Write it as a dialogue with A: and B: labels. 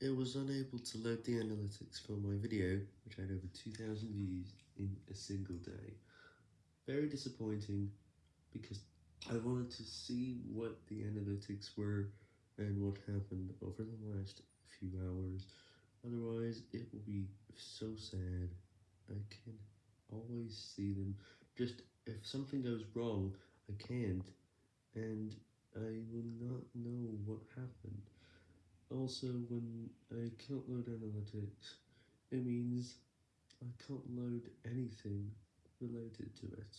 A: It was unable to load the analytics for my video, which had over 2,000 views in a single day. Very disappointing, because I wanted to see what the analytics were and what happened over the last few hours, otherwise it will be so sad. I can always see them, just if something goes wrong, I can't, and I will not know what happened. Also, when I can't load analytics, it means I can't load anything related to it.